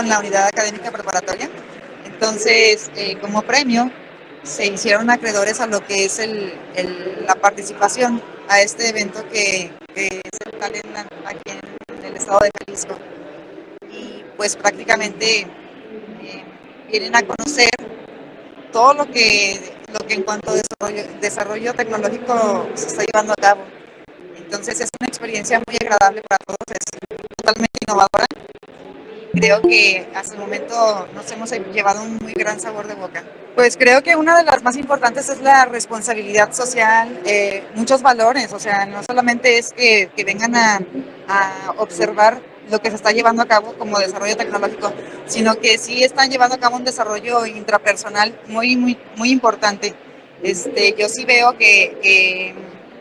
con la unidad académica preparatoria. Entonces, eh, como premio, se hicieron acreedores a lo que es la participación a este evento que, que es el Talent aquí en el estado de Jalisco. Y pues prácticamente eh, vienen a conocer todo lo que, lo que en cuanto a desarrollo, desarrollo tecnológico se está llevando a cabo. Entonces es una experiencia muy agradable para todos, es totalmente innovadora. Creo que hasta el momento nos hemos llevado un muy gran sabor de boca. Pues creo que una de las más importantes es la responsabilidad social, eh, muchos valores, o sea, no solamente es que, que vengan a, a observar lo que se está llevando a cabo como desarrollo tecnológico, sino que sí están llevando a cabo un desarrollo intrapersonal muy, muy, muy importante. Este, yo sí veo que, que,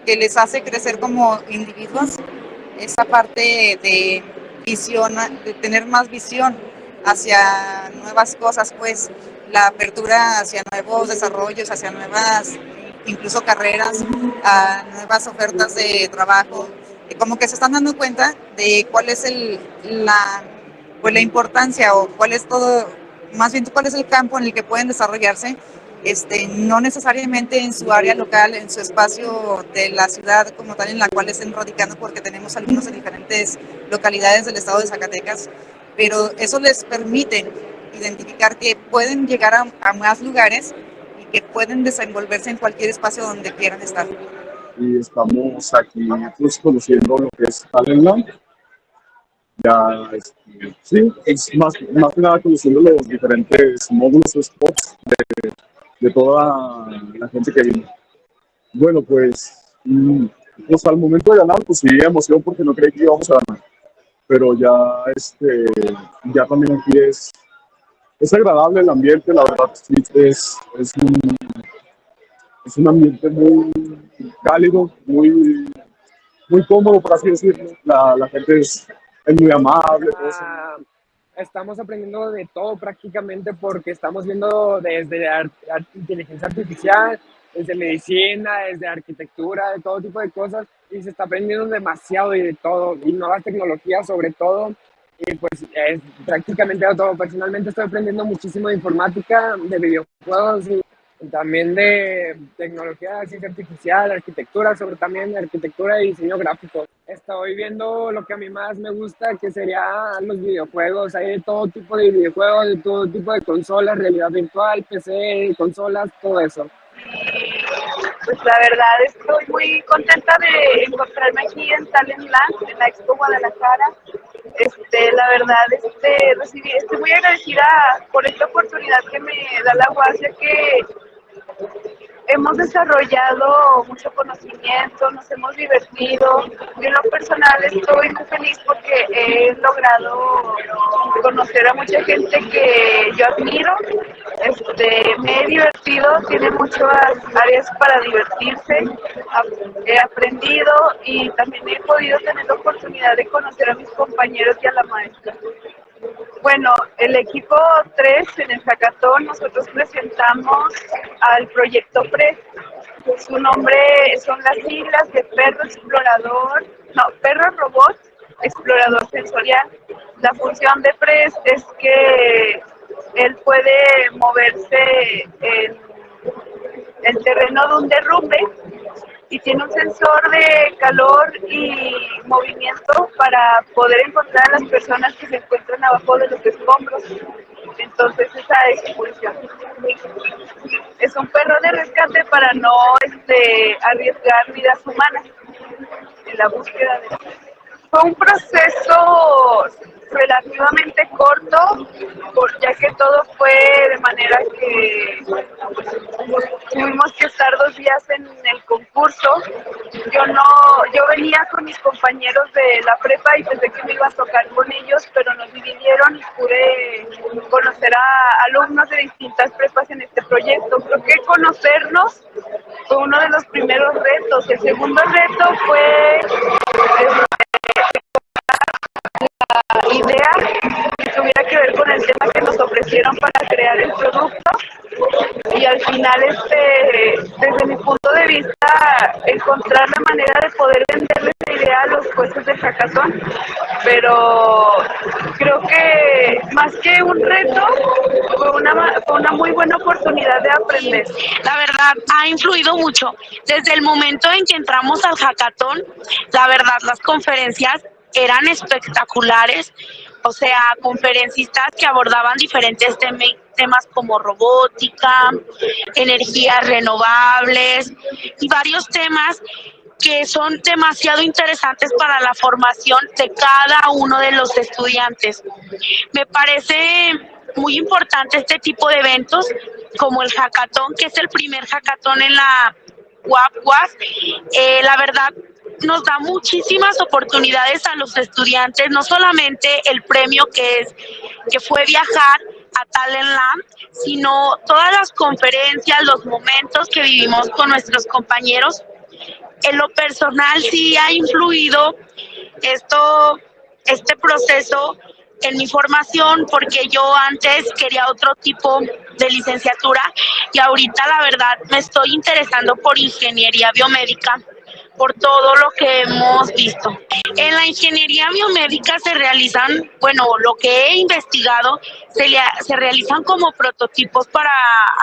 que les hace crecer como individuos esa parte de visión, de tener más visión hacia nuevas cosas, pues la apertura hacia nuevos desarrollos, hacia nuevas incluso carreras, a nuevas ofertas de trabajo, como que se están dando cuenta de cuál es el, la, pues la importancia o cuál es todo, más bien cuál es el campo en el que pueden desarrollarse, este, no necesariamente en su área local, en su espacio de la ciudad como tal en la cual estén radicando, porque tenemos algunos en diferentes localidades del estado de Zacatecas, pero eso les permite identificar que pueden llegar a, a más lugares y que pueden desenvolverse en cualquier espacio donde quieran estar y estamos aquí pues, conociendo lo que es Talentland. Ya, este, sí, es más, más que nada conociendo los diferentes módulos o spots de, de, toda la gente que viene. Bueno, pues, mm, pues al momento de ganar, pues sí, emoción porque no creí que íbamos a ganar. Pero ya, este, ya también aquí es, es agradable el ambiente, la verdad, es, es un, es un ambiente muy cálido, muy, muy cómodo, por así decirlo. La, la gente es, es, muy amable. Ah, estamos aprendiendo de todo prácticamente porque estamos viendo desde inteligencia artificial, desde medicina, desde arquitectura, de todo tipo de cosas y se está aprendiendo demasiado y de todo, y nuevas tecnologías sobre todo. Y pues es prácticamente todo. Personalmente estoy aprendiendo muchísimo de informática, de videojuegos y también de tecnología, ciencia artificial, arquitectura, sobre también arquitectura y diseño gráfico. Estoy viendo lo que a mí más me gusta, que serían los videojuegos. Hay de todo tipo de videojuegos, de todo tipo de consolas, realidad virtual, PC, consolas, todo eso. Pues la verdad estoy muy contenta de encontrarme aquí en Talent Land, en la Expo Guadalajara. Este, la verdad, este, recibí, estoy muy agradecida por esta oportunidad que me da la UAS, que hemos desarrollado mucho conocimiento, nos hemos divertido. Yo en lo personal estoy muy feliz porque he logrado conocer a mucha gente que yo admiro. Este, me he divertido, tiene muchas áreas para divertirse, he aprendido y también he podido tener la oportunidad de conocer a mis compañeros y a la maestra. Bueno, el equipo 3 en el hackathon nosotros presentamos al proyecto PRES. Su nombre son las siglas de perro explorador, no, perro robot explorador sensorial. La función de PRES es que él puede moverse en el terreno de un derrumbe y tiene un sensor de calor y movimiento para poder encontrar a las personas que se encuentran abajo de los escombros. Entonces esa es su función. Es un perro de rescate para no este, arriesgar vidas humanas en la búsqueda de... Fue un proceso relativamente corto, ya que todo fue de manera que tuvimos que estar dos días en el concurso. Yo no, yo venía con mis compañeros de la prepa y pensé que me iba a tocar con ellos, pero nos dividieron y pude conocer a alumnos de distintas prepas en este proyecto. Creo que conocernos fue uno de los primeros retos. El segundo reto fue al final este desde mi punto de vista encontrar la manera de poder venderle esa idea a los jueces de hackathon pero creo que más que un reto, fue una, fue una muy buena oportunidad de aprender. La verdad, ha influido mucho. Desde el momento en que entramos al hackathon, la verdad, las conferencias eran espectaculares, o sea, conferencistas que abordaban diferentes temas como robótica, energías renovables y varios temas que son demasiado interesantes para la formación de cada uno de los estudiantes. Me parece muy importante este tipo de eventos como el hackathon, que es el primer hackathon en la UAP eh, la verdad, nos da muchísimas oportunidades a los estudiantes, no solamente el premio que es que fue viajar a Talent Land, sino todas las conferencias, los momentos que vivimos con nuestros compañeros. En lo personal sí ha influido esto, este proceso en mi formación porque yo antes quería otro tipo de licenciatura y ahorita la verdad me estoy interesando por ingeniería biomédica por todo lo que hemos visto. En la ingeniería biomédica se realizan, bueno, lo que he investigado, se, se realizan como prototipos para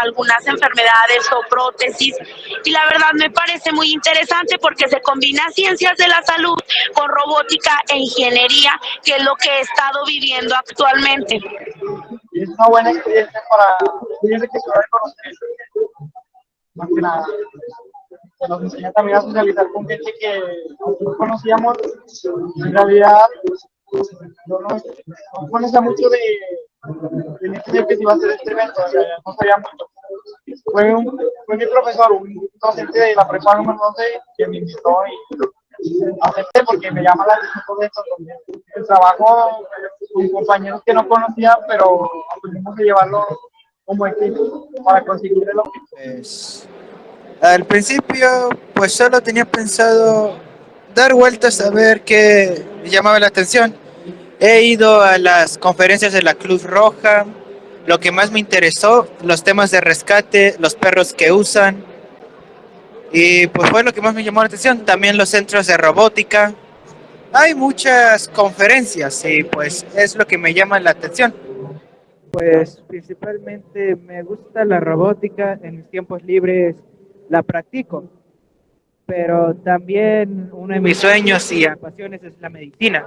algunas enfermedades o prótesis y la verdad me parece muy interesante porque se combina ciencias de la salud con robótica e ingeniería, que es lo que he estado viviendo actualmente. Es una buena experiencia para Más que nada nos enseña también a socializar con gente que no conocíamos. En realidad, no no conocía mucho de, que se iba a hacer este evento, o no sabía mucho. Fue, un, mi profesor, un docente de la prepa número 12, que me invitó y acepté porque me llama la atención todo esto. El trabajo con compañeros que no conocía, pero aprendimos a llevarlo como equipo para conseguir el objetivo. Al principio, pues solo tenía pensado dar vueltas a ver qué llamaba la atención. He ido a las conferencias de la Cruz Roja, lo que más me interesó, los temas de rescate, los perros que usan, y pues fue lo que más me llamó la atención. También los centros de robótica. Hay muchas conferencias y pues es lo que me llama la atención. Pues principalmente me gusta la robótica en mis tiempos libres la practico. Pero también uno de mis sueños y pasiones es la medicina.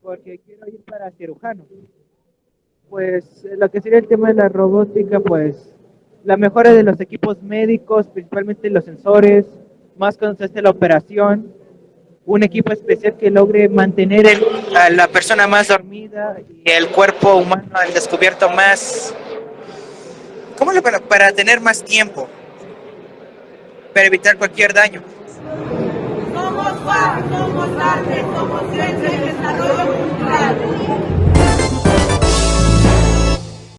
Porque quiero ir para cirujano. Pues lo que sería el tema de la robótica, pues la mejora de los equipos médicos, principalmente los sensores, más cuando se hace la operación, un equipo especial que logre mantener a la persona más dormida y el cuerpo humano al descubierto más ¿Cómo lo para, para tener más tiempo? Para evitar cualquier daño. Somos FAR, somos arte, somos ciencia y desarrollo cultural.